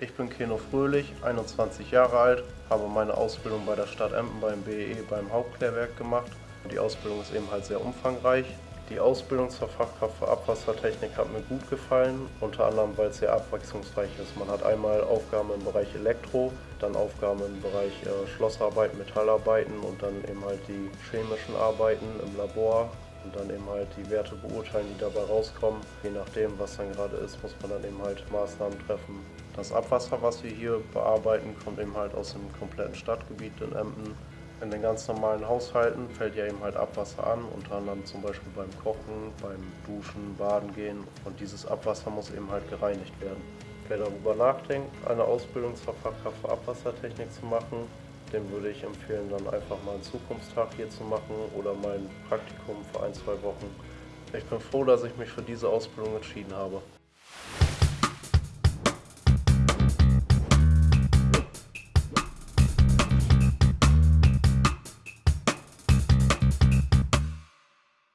Ich bin Keno Fröhlich, 21 Jahre alt, habe meine Ausbildung bei der Stadt Emden beim BEE beim Hauptklärwerk gemacht. Die Ausbildung ist eben halt sehr umfangreich. Die Ausbildung zur Fachkraft für Abwassertechnik hat mir gut gefallen, unter anderem weil es sehr abwechslungsreich ist. Man hat einmal Aufgaben im Bereich Elektro, dann Aufgaben im Bereich äh, Schlossarbeiten, Metallarbeiten und dann eben halt die chemischen Arbeiten im Labor und dann eben halt die Werte beurteilen, die dabei rauskommen. Je nachdem, was dann gerade ist, muss man dann eben halt Maßnahmen treffen. Das Abwasser, was wir hier bearbeiten, kommt eben halt aus dem kompletten Stadtgebiet in Emden. In den ganz normalen Haushalten fällt ja eben halt Abwasser an, unter anderem zum Beispiel beim Kochen, beim Duschen, Baden gehen und dieses Abwasser muss eben halt gereinigt werden. Wer darüber nachdenkt, eine Ausbildung zur Fachkraft für Abwassertechnik zu machen, dem würde ich empfehlen, dann einfach mal einen Zukunftstag hier zu machen oder mal ein Praktikum für ein, zwei Wochen. Ich bin froh, dass ich mich für diese Ausbildung entschieden habe.